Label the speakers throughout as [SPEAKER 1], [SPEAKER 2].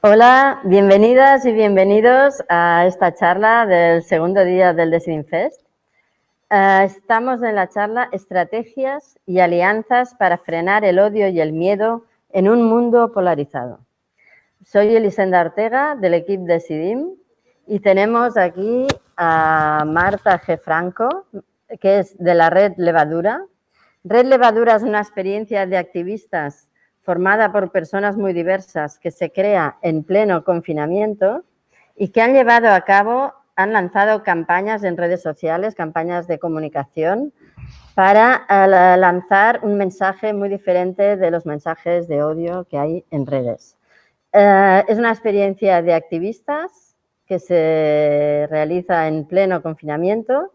[SPEAKER 1] Hola, bienvenidas y bienvenidos a esta charla del segundo día del Design Fest. Eh, estamos en la charla Estrategias y alianzas para frenar el odio y el miedo en un mundo polarizado. Soy Elisenda Ortega del equipo de SIDIM y tenemos aquí a Marta G. Franco, que es de la Red Levadura. Red Levadura es una experiencia de activistas formada por personas muy diversas que se crea en pleno confinamiento y que han llevado a cabo, han lanzado campañas en redes sociales, campañas de comunicación para eh, lanzar un mensaje muy diferente de los mensajes de odio que hay en redes. Eh, es una experiencia de activistas que se realiza en pleno confinamiento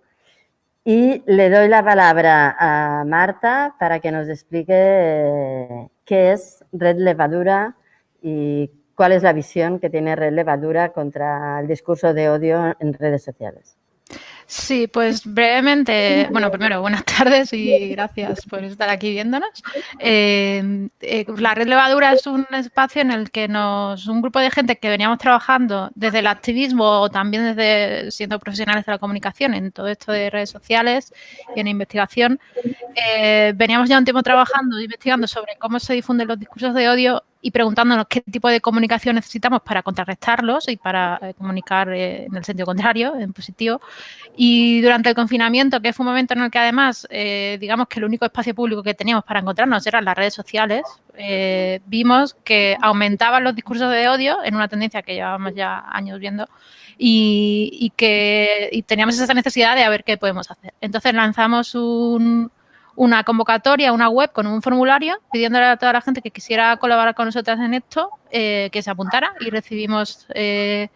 [SPEAKER 1] y le doy la palabra a Marta para que nos explique eh, qué es Red Levadura y cuál es la visión que tiene Red Levadura contra el discurso de odio en redes sociales.
[SPEAKER 2] Sí, pues brevemente, bueno, primero, buenas tardes y gracias por estar aquí viéndonos. Eh, eh, la Red Levadura es un espacio en el que nos, un grupo de gente que veníamos trabajando desde el activismo o también desde siendo profesionales de la comunicación en todo esto de redes sociales y en investigación, eh, veníamos ya un tiempo trabajando, investigando sobre cómo se difunden los discursos de odio y preguntándonos qué tipo de comunicación necesitamos para contrarrestarlos y para eh, comunicar eh, en el sentido contrario, en positivo. Y durante el confinamiento, que fue un momento en el que además, eh, digamos que el único espacio público que teníamos para encontrarnos eran las redes sociales, vimos que aumentaban los discursos de odio en una tendencia que llevábamos ya años viendo y, y que y teníamos esa necesidad de a ver qué podemos hacer. Entonces lanzamos un una convocatoria, una web con un formulario pidiéndole a toda la gente que quisiera colaborar con nosotras en esto eh, que se apuntara y recibimos eh,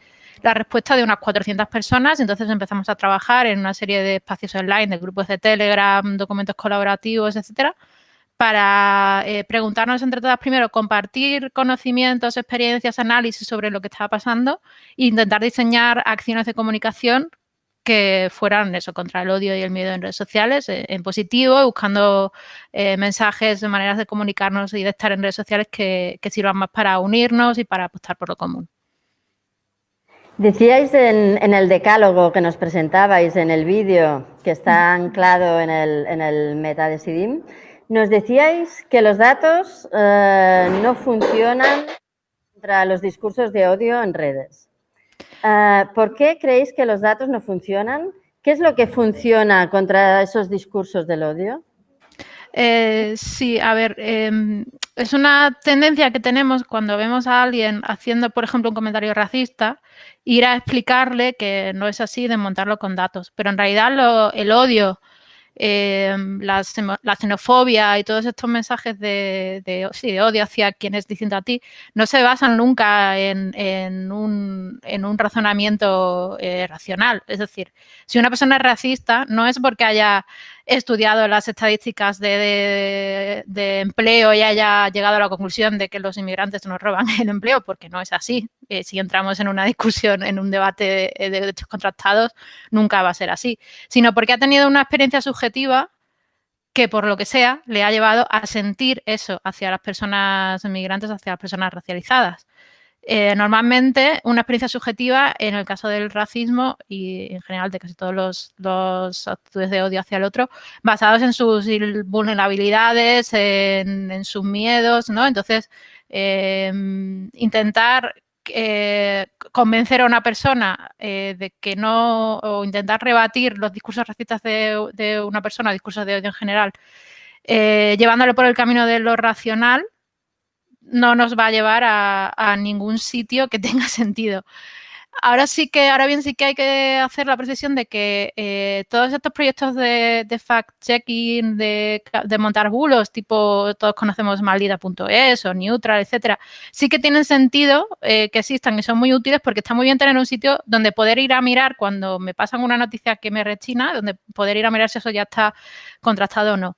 [SPEAKER 2] la respuesta de unas 400 personas. Entonces empezamos a trabajar en una serie de espacios online, de grupos de Telegram, documentos colaborativos, etcétera, para eh, preguntarnos entre todas primero, compartir conocimientos, experiencias, análisis sobre lo que estaba pasando e intentar diseñar acciones de comunicación que fueran eso, contra el odio y el miedo en redes sociales, eh, en positivo, buscando eh, mensajes, maneras de comunicarnos y de estar en redes sociales que, sirvan más para unirnos y para apostar por lo común.
[SPEAKER 1] Decíais en, el decálogo que nos presentabais en el vídeo que está anclado en el, en el meta de SIDIM, nos decíais que los datos eh, no funcionan contra los discursos de odio en redes. Ah, ¿Por qué creéis que los datos no funcionan? ¿Qué es lo que funciona contra esos discursos del odio?
[SPEAKER 2] Eh, sí, a ver, em, es una tendencia que tenemos cuando vemos a alguien haciendo, por ejemplo, un comentario racista, ir a explicarle que no es así, desmontarlo con datos. Pero en realidad el odio Em, la, xenofobia y todos estos mensajes de, de, odio hacia quien es a ti no se basan nunca en, un, razonamiento eh, racional. Es decir, si una persona es racista, no es porque haya estudiado las estadísticas de, empleo y haya llegado a la conclusión de que los inmigrantes nos roban el empleo, porque no es así. Eh, si entramos en una discusión, en un debate de, derechos contrastados, nunca va a ser así, sino porque ha tenido una experiencia subjetiva que por lo que sea le ha llevado a sentir eso hacia las personas inmigrantes, hacia las personas racializadas. Eh, normalmente una experiencia subjetiva en el caso del racismo y en general de casi todos los, actitudes de odio hacia el otro, basados en sus vulnerabilidades, en, sus miedos, ¿no? Entonces, em, intentar eh, convencer a una persona eh, de que no, o intentar rebatir los discursos racistas de, de una persona, discursos de odio en general, llevándolo por el camino de lo racional, no nos va a llevar a, ningún sitio que tenga sentido. Ahora sí que, ahora bien sí que hay que hacer la precisión de que eh, todos estos proyectos de, fact-checking, de, montar bulos, tipo todos conocemos maldita.es o neutral, etcétera, sí que tienen sentido eh, que existan y son muy útiles porque está muy bien tener un sitio donde poder ir a mirar cuando me pasan una noticia que me rechina, donde poder ir a mirar si eso ya está contrastado o no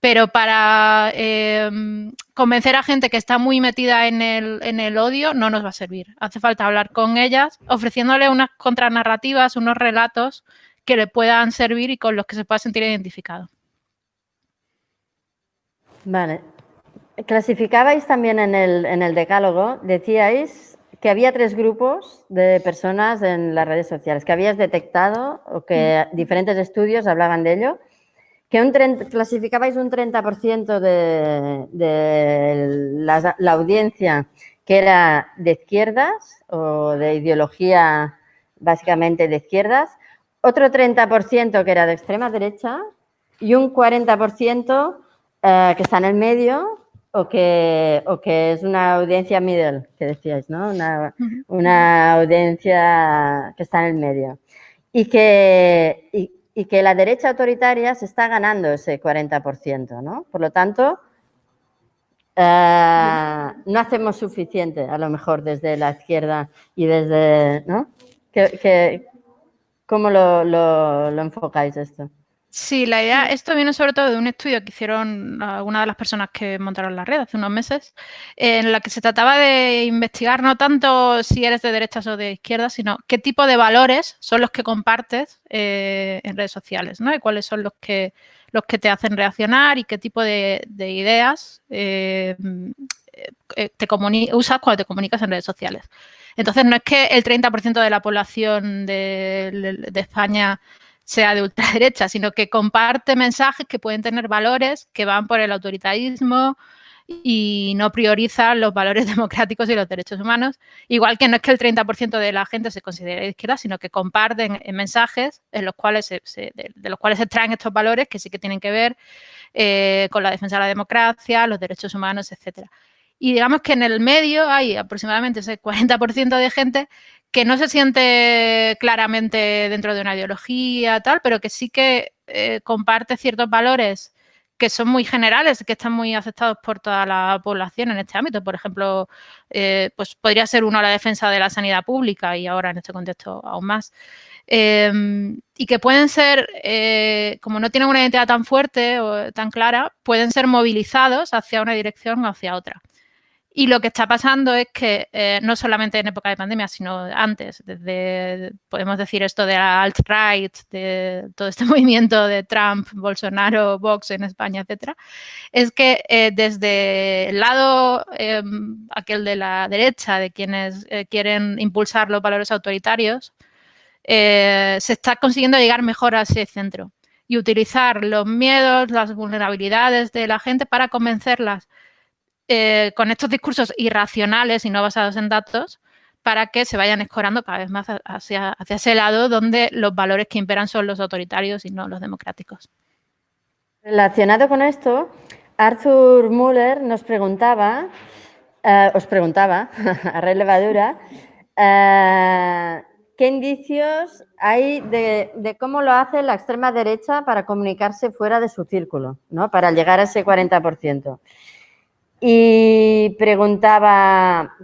[SPEAKER 2] pero para em, convencer a gente que está muy metida en el, en el, odio no nos va a servir. Hace falta hablar con ellas, ofreciéndole unas contranarrativas, unos relatos que le puedan servir y con los que se pueda sentir identificado.
[SPEAKER 1] Vale. Clasificabais también en el, en el decálogo, decíais que había tres grupos de personas en las redes sociales, que habías detectado o que mm. diferentes estudios hablaban de ello, que un clasificabais un 30% de, de la, la, audiencia que era de izquierdas o de ideología básicamente de izquierdas, otro 30% que era de extrema derecha y un 40% eh, que está en el medio o que, o que es una audiencia middle, que decíais, ¿no? Una, una audiencia que está en el medio. Y que, y, y, que la derecha autoritaria se está ganando ese 40%, ¿no? Por lo tanto, eh, no hacemos suficiente, a lo mejor, desde la izquierda y desde, ¿no? ¿Cómo lo enfocáis esto?
[SPEAKER 2] Sí, la idea, esto viene sobre todo de un estudio que hicieron algunas de las personas que montaron la red hace unos meses, en la que se trataba de investigar no tanto si eres de derechas o de izquierdas, sino qué tipo de valores son los que compartes eh, en redes sociales, ¿no? Y cuáles son los que, los que te hacen reaccionar y qué tipo de, ideas eh, eh, te usas cuando te comunicas en redes sociales. Entonces, no es que el 30% de la población de España sea de ultraderecha, sino que comparte mensajes que pueden tener valores que van por el autoritarismo y no prioriza los valores democráticos y los derechos humanos. Igual que no es que el 30% de la gente se considere de izquierda, sino que comparten mensajes en los cuales se, de, los cuales se extraen estos valores que sí que tienen que ver eh, con la defensa de la democracia, los derechos humanos, etcétera. Y digamos que en el medio hay aproximadamente ese 40% de gente que no se siente claramente dentro de una ideología, tal, pero que sí que eh, comparte ciertos valores que son muy generales, que están muy aceptados por toda la población en este ámbito. Por ejemplo, eh, pues podría ser uno la defensa de la sanidad pública y ahora en este contexto aún más. Em, y que pueden ser, eh, como no tienen una identidad tan fuerte o tan clara, pueden ser movilizados hacia una dirección o hacia otra. Y lo que está pasando es que eh, no solamente en época de pandemia, sino antes, desde, podemos decir esto de la alt-right, de todo este movimiento de Trump, Bolsonaro, Vox en España, etcétera, es que eh, desde el lado em, aquel de la derecha, de quienes eh, quieren impulsar los valores autoritarios, se está consiguiendo llegar mejor a ese centro y utilizar los miedos, las vulnerabilidades de la gente para convencerlas eh, con estos discursos irracionales y no basados en datos para que se vayan escorando cada vez más hacia, ese lado donde los valores que imperan son los autoritarios y no los democráticos.
[SPEAKER 1] Relacionado con esto, Arthur Muller nos preguntaba, eh, os preguntaba, a relevadura, eh, ¿qué indicios hay de, de, cómo lo hace la extrema derecha para comunicarse fuera de su círculo, ¿no? para llegar a ese 40%? Y preguntaba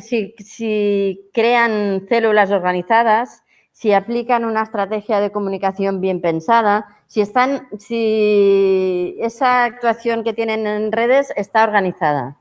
[SPEAKER 1] si, crean células organizadas, si aplican una estrategia de comunicación bien pensada, si, están, si esa actuación que tienen en redes está organizada.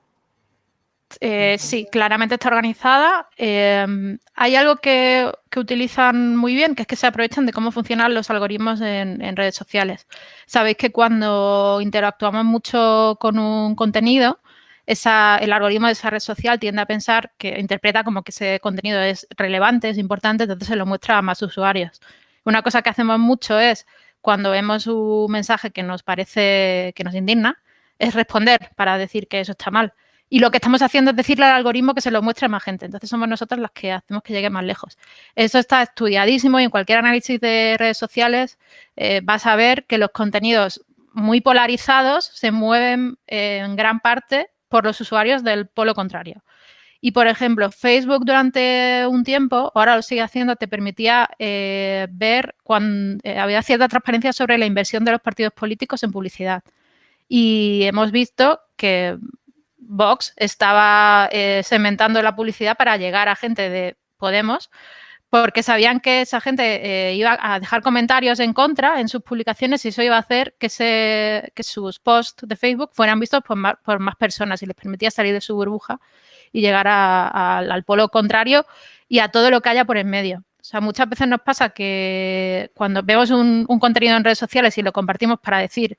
[SPEAKER 2] Eh, sí, claramente está organizada. Em, hay algo que, utilizan muy bien, que es que se aprovechan de cómo funcionan los algoritmos en, en redes sociales. Sabéis que cuando interactuamos mucho con un contenido, el algoritmo de esa red social tiende a pensar que interpreta como que ese contenido es relevante, es importante, entonces se lo muestra a más usuarios. Una cosa que hacemos mucho es, cuando vemos un mensaje que nos parece, que nos indigna, es responder para decir que eso está mal. Y lo que estamos haciendo es decirle al algoritmo que se lo muestre a más gente. Entonces somos nosotros las que hacemos que llegue más lejos. Eso está estudiadísimo y en cualquier análisis de redes sociales eh, vas a ver que los contenidos muy polarizados se mueven eh, en gran parte por los usuarios del polo contrario. Y, por ejemplo, Facebook durante un tiempo, ahora lo sigue haciendo, te permitía eh, ver cuando eh, había cierta transparencia sobre la inversión de los partidos políticos en publicidad. Y hemos visto que Vox estaba eh, segmentando la publicidad para llegar a gente de Podemos, porque sabían que esa gente eh, iba a dejar comentarios en contra en sus publicaciones y eso iba a hacer que, que sus posts de Facebook fueran vistos por más, personas y les permitía salir de su burbuja y llegar al polo contrario y a todo lo que haya por en medio. O sea, muchas veces nos pasa que cuando vemos un, contenido en redes sociales y lo compartimos para decir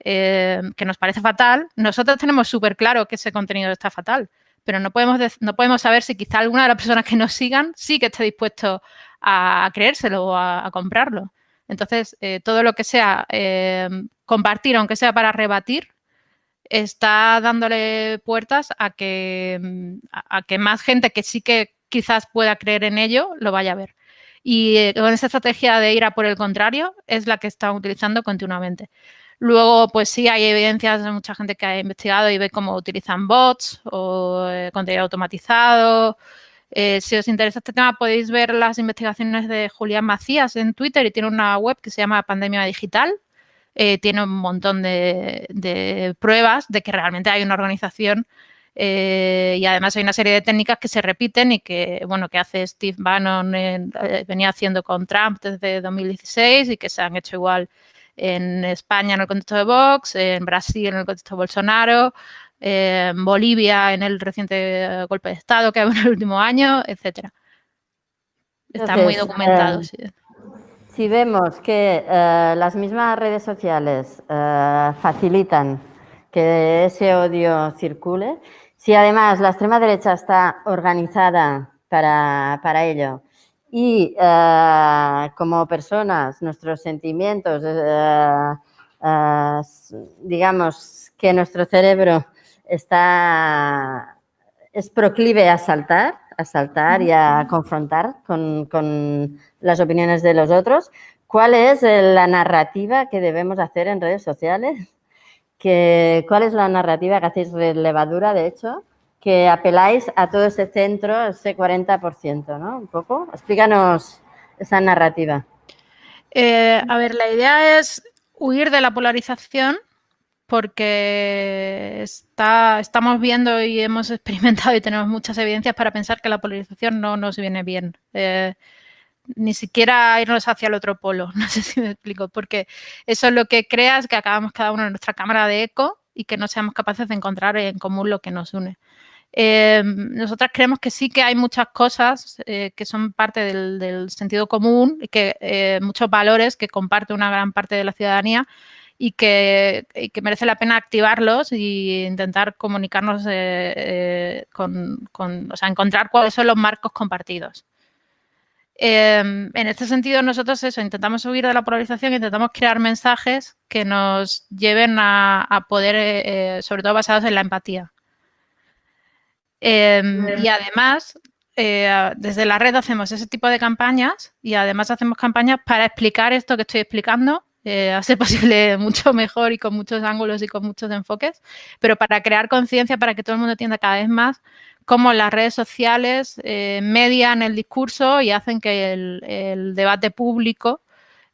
[SPEAKER 2] eh, que nos parece fatal, nosotros tenemos súper claro que ese contenido está fatal pero no podemos, no podemos saber si quizá alguna de las personas que nos sigan sí que esté dispuesto a, creérselo o a, comprarlo. Entonces, eh, todo lo que sea eh, compartir, aunque sea para rebatir, está dándole puertas a que, a que más gente que sí que quizás pueda creer en ello lo vaya a ver. Y eh, con esa estrategia de ir a por el contrario es la que están utilizando continuamente. Luego, pues sí, hay evidencias de mucha gente que ha investigado y ve cómo utilizan bots o eh, contenido automatizado. Eh, si os interesa este tema, podéis ver las investigaciones de Julián Macías en Twitter y tiene una web que se llama Pandemia Digital. tiene un montón de, pruebas de que realmente hay una organización eh, y además hay una serie de técnicas que se repiten y que, bueno, que hace Steve Bannon, eh, venía haciendo con Trump desde 2016 y que se han hecho igual en España en el contexto de Vox, en Brasil en el contexto de Bolsonaro, en Bolivia en el reciente golpe de Estado que ha habido en el último año, etcétera. Está muy documentado.
[SPEAKER 1] Eh, si vemos que las mismas redes sociales facilitan que ese odio circule, si además la extrema derecha está organizada para, ello y eh, como personas nuestros sentimientos, eh, eh, digamos que nuestro cerebro está, es proclive a saltar, a saltar y a confrontar con, con las opiniones de los otros, ¿cuál es la narrativa que debemos hacer en redes sociales? ¿cuál es la narrativa que hacéis de levadura, de hecho? Que apeláis a todo ese centro, ese 40%, ¿no? Un poco. Explícanos esa narrativa.
[SPEAKER 2] Eh, a ver, la idea es huir de la polarización porque está, estamos viendo y hemos experimentado y tenemos muchas evidencias para pensar que la polarización no nos viene bien. Eh, ni siquiera irnos hacia el otro polo, no sé si me explico, porque eso es lo que crea es que acabamos cada uno en nuestra cámara de eco y que no seamos capaces de encontrar en común lo que nos une. Eh, nosotras creemos que sí que hay muchas cosas eh, que son parte del, sentido común y que eh, muchos valores que comparte una gran parte de la ciudadanía y que, merece la pena activarlos e intentar comunicarnos con, con, o sea, encontrar cuáles son los marcos compartidos. Em, en este sentido, nosotros eso, intentamos huir de la polarización, intentamos crear mensajes que nos lleven a, poder, eh, eh, sobre todo basados en la empatía. Em, y además, eh, desde la red hacemos ese tipo de campañas y además hacemos campañas para explicar esto que estoy explicando, a ser posible mucho mejor y con muchos ángulos y con muchos enfoques, pero para crear conciencia, para que todo el mundo entienda cada vez más cómo las redes sociales eh, median el discurso y hacen que el, debate público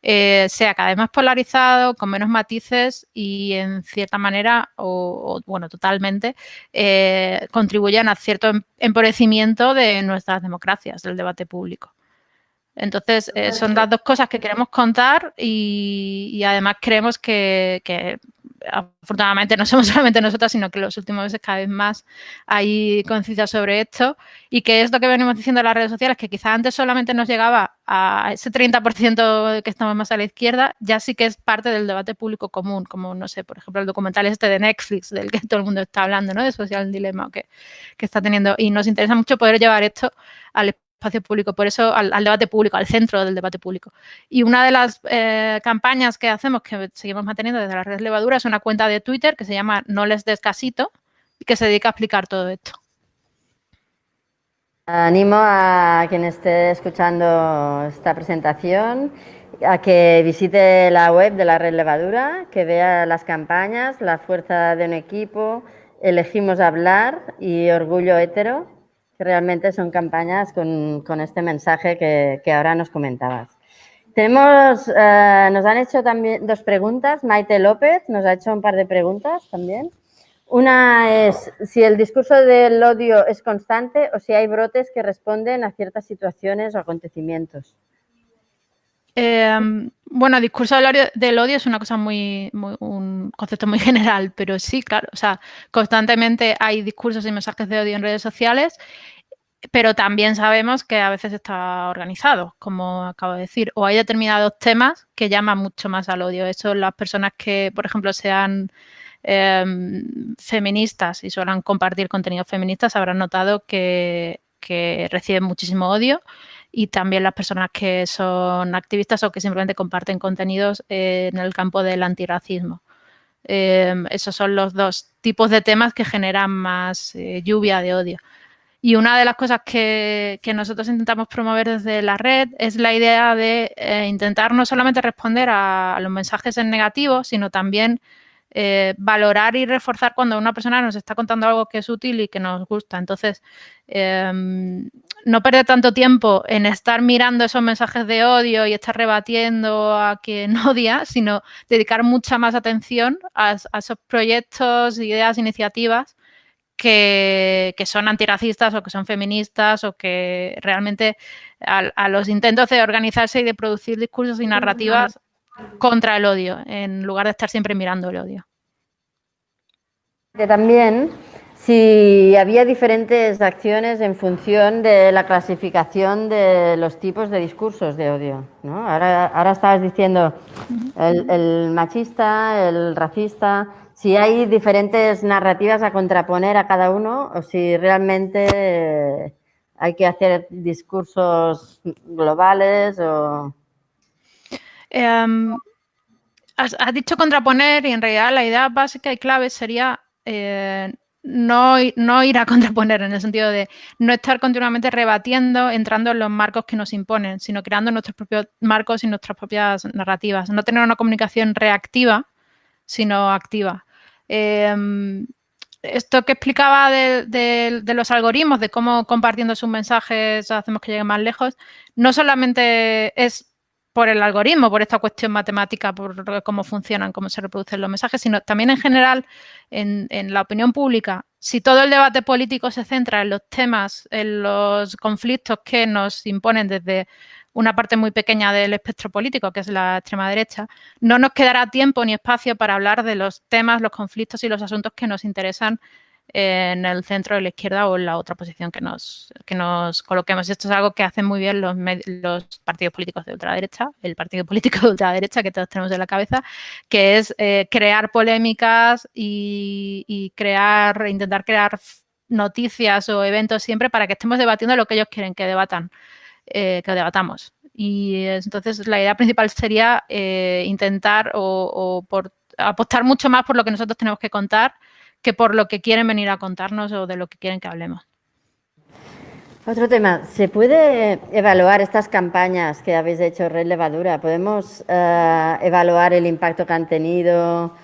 [SPEAKER 2] eh, sea cada vez más polarizado, con menos matices y en cierta manera, o, bueno, totalmente, eh, contribuyan a cierto em, empobrecimiento de nuestras democracias, del debate público. Entonces, son las dos cosas que queremos contar y, además creemos que, afortunadamente no somos solamente nosotras, sino que los últimos meses cada vez más hay conciencia sobre esto y que es lo que venimos diciendo en las redes sociales, que quizá antes solamente nos llegaba a ese 30% que estamos más a la izquierda, ya sí que es parte del debate público común, como, no sé, por ejemplo, el documental este de Netflix, del que todo el mundo está hablando, ¿no? De social dilema que, que está teniendo. Y nos interesa mucho poder llevar esto al espacio público, por eso al, debate público, al centro del debate público. Y una de las eh, campañas que hacemos, que seguimos manteniendo desde la red Levadura, es una cuenta de Twitter que se llama No les des casito y que se dedica a explicar todo esto.
[SPEAKER 1] Animo a quien esté escuchando esta presentación a que visite la web de la red Levadura, que vea las campañas, la fuerza de un equipo, elegimos hablar y orgullo hetero que realmente son campañas con, con este mensaje que, que, ahora nos comentabas. Tenemos, eh, nos han hecho también dos preguntas. Maite López nos ha hecho un par de preguntas también. Una es si el discurso del odio es constante o si hay brotes que responden a ciertas situaciones o acontecimientos.
[SPEAKER 2] Eh, bueno, discurso del odio, es una cosa muy, muy, un concepto muy general, pero sí, claro, o sea, constantemente hay discursos y mensajes de odio en redes sociales, pero también sabemos que a veces está organizado, como acabo de decir, o hay determinados temas que llaman mucho más al odio. Eso las personas que, por ejemplo, se han em, feministas y suelen compartir contenidos feministas habrán notado que, reciben muchísimo odio y también las personas que son activistas o que simplemente comparten contenidos en el campo del antirracismo. Em, esos son los dos tipos de temas que generan más eh, lluvia de odio. Y una de las cosas que, nosotros intentamos promover desde la red es la idea de eh, intentar no solamente responder a, los mensajes en negativo, sino también eh, valorar y reforzar cuando una persona nos está contando algo que es útil y que nos gusta. Entonces, em, no perder tanto tiempo en estar mirando esos mensajes de odio y estar rebatiendo a quien odia, sino dedicar mucha más atención a, a esos proyectos, ideas, iniciativas que, son antiracistas o que son feministas o que realmente a, los intentos de organizarse y de producir discursos y narrativas contra el odio, en lugar de estar siempre mirando el odio.
[SPEAKER 1] También si había diferentes acciones en función de la clasificación de los tipos de discursos de odio. Ahora, ahora estabas diciendo el machista, el racista, si hay diferentes narrativas a contraponer a cada uno o si realmente hay que hacer discursos globales o...
[SPEAKER 2] Em, has, dicho contraponer y en realidad la idea básica y clave sería eh, no, no, ir a contraponer en el sentido de no estar continuamente rebatiendo, entrando en los marcos que nos imponen, sino creando nuestros propios marcos y nuestras propias narrativas. No tener una comunicación reactiva, sino activa. Em, esto que explicaba de, los algoritmos, de cómo compartiendo sus mensajes hacemos que lleguen más lejos, no solamente es por el algoritmo, por esta cuestión matemática, por cómo funcionan, cómo se reproducen los mensajes, sino también en general en, la opinión pública. Si todo el debate político se centra en los temas, en los conflictos que nos imponen desde una parte muy pequeña del espectro político, que es la extrema derecha, no nos quedará tiempo ni espacio para hablar de los temas, los conflictos y los asuntos que nos interesan en el centro de la izquierda o en la otra posición que nos, que nos coloquemos. Esto es algo que hacen muy bien los, los partidos políticos de ultraderecha, el partido político de ultraderecha que todos tenemos en la cabeza, que es eh, crear polémicas y, y crear, intentar crear noticias o eventos siempre para que estemos debatiendo lo que ellos quieren que debatan. Eh, que debatamos. Y entonces la idea principal sería eh, intentar o, por, apostar mucho más por lo que nosotros tenemos que contar que por lo que quieren venir a contarnos o de lo que quieren que hablemos.
[SPEAKER 1] Otro tema, ¿se puede evaluar estas campañas que habéis hecho Red Levadura? ¿Podemos eh, evaluar el impacto que han tenido,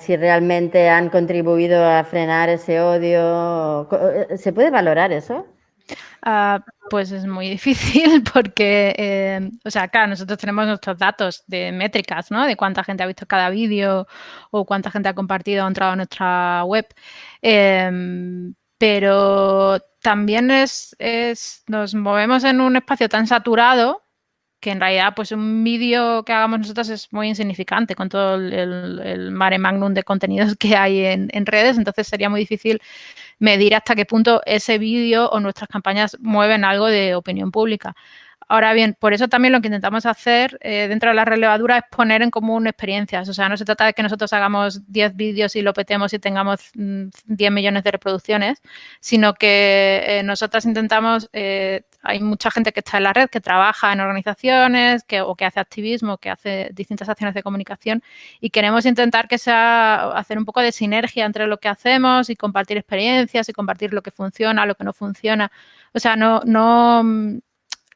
[SPEAKER 1] si realmente han contribuido a frenar ese odio? ¿Se puede valorar eso?
[SPEAKER 2] Ah, pues es muy difícil porque, eh, o sea, acá nosotros tenemos nuestros datos de métricas, ¿no? De cuánta gente ha visto cada vídeo o cuánta gente ha compartido o entrado a nuestra web. Em, pero también es, es, nos movemos en un espacio tan saturado que en realidad pues un vídeo que hagamos nosotros es muy insignificante con todo el, mare magnum de contenidos que hay en, en, redes, entonces sería muy difícil medir hasta qué punto ese vídeo o nuestras campañas mueven algo de opinión pública. Ahora bien, por eso también lo que intentamos hacer eh, dentro de la relevadura es poner en común experiencias. O sea, no se trata de que nosotros hagamos 10 vídeos y lo petemos y tengamos 10 mm, millones de reproducciones, sino que eh, nosotras intentamos, eh, hay mucha gente que está en la red, que trabaja en organizaciones que, o que hace activismo, que hace distintas acciones de comunicación y queremos intentar que sea hacer un poco de sinergia entre lo que hacemos y compartir experiencias y compartir lo que funciona, lo que no funciona. O sea, no, no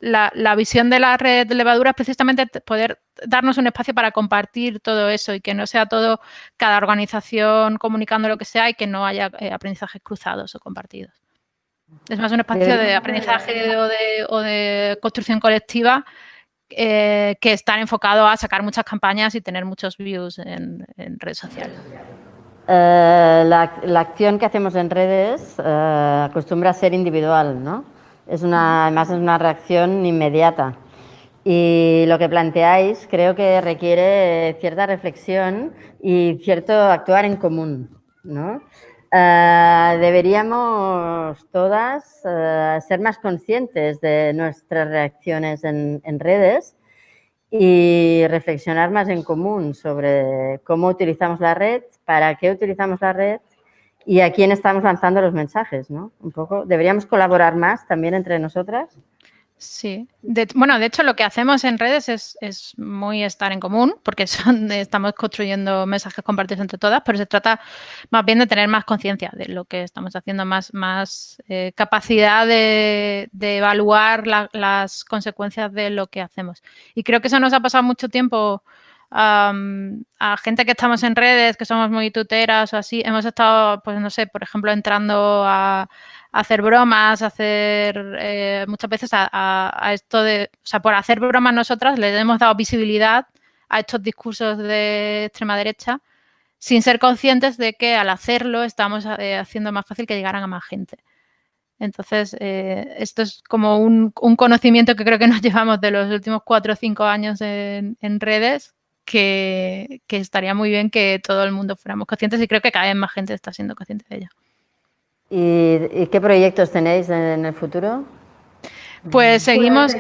[SPEAKER 2] la, visión de la red de levadura es precisamente poder darnos un espacio para compartir todo eso y que no sea todo cada organización comunicando lo que sea y que no haya eh, aprendizajes cruzados o compartidos. Es más un espacio de aprendizaje o de, construcción colectiva eh, que está enfocado a sacar muchas campañas y tener muchos views en, redes sociales.
[SPEAKER 1] Eh, la, la, acción que hacemos en redes acostumbra a ser individual, ¿no? Es una, además es una reacción inmediata. Y lo que planteáis creo que requiere cierta reflexión y cierto actuar en común. ¿no? Eh, deberíamos todas eh, ser más conscientes de nuestras reacciones en, redes y reflexionar más en común sobre cómo utilizamos la red, para qué utilizamos la red y a quién estamos lanzando los mensajes, ¿no? Un poco, deberíamos colaborar más también entre nosotras.
[SPEAKER 2] Sí, bueno, de hecho lo que hacemos en redes es, muy estar en común, porque son, estamos construyendo mensajes compartidos entre todas, pero se trata más bien de tener más conciencia de lo que estamos haciendo, más, más eh, capacidad de, evaluar las consecuencias de lo que hacemos. Y creo que eso nos ha pasado mucho tiempo a gente que estamos en redes, que somos muy tuteras o así, hemos estado, pues no sé, por ejemplo, entrando a hacer bromas, hacer eh, muchas veces a, esto de, o sea, por hacer bromas nosotras le hemos dado visibilidad a estos discursos de extrema derecha sin ser conscientes de que al hacerlo estamos eh, haciendo más fácil que llegaran a más gente. Entonces, eh, esto es como un, conocimiento que creo que nos llevamos de los últimos cuatro o cinco años en, redes, que, que, estaría muy bien que todo el mundo fuéramos conscientes y creo que cada vez más gente está siendo consciente de ello.
[SPEAKER 1] ¿Y, qué proyectos tenéis en el futuro?
[SPEAKER 2] Pues seguimos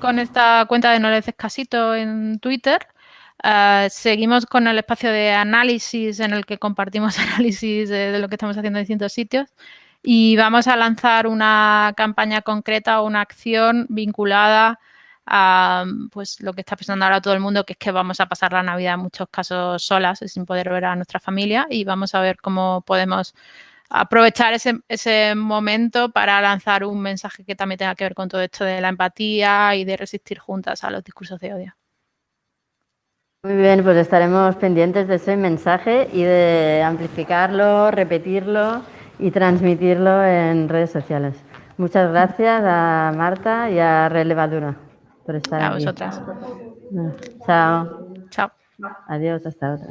[SPEAKER 2] con, esta cuenta de No le casito en Twitter. Ah, seguimos con el espacio de análisis en el que compartimos análisis de, lo que estamos haciendo en distintos sitios y vamos a lanzar una campaña concreta o una acción vinculada a pues, lo que está pensando ahora todo el mundo, que es que vamos a pasar la Navidad en muchos casos solas, sin poder ver a nuestra familia y vamos a ver cómo podemos aprovechar ese, momento para lanzar un mensaje que también tenga que ver con todo esto de la empatía y de resistir juntas a los discursos de odio.
[SPEAKER 1] Muy bien, pues estaremos pendientes de ese mensaje y de amplificarlo, repetirlo y transmitirlo en redes sociales. Muchas gracias a Marta y a Relevadura por estar
[SPEAKER 2] aquí. A vosotras.
[SPEAKER 1] Chao.
[SPEAKER 2] Chao.
[SPEAKER 1] Adiós, hasta otra.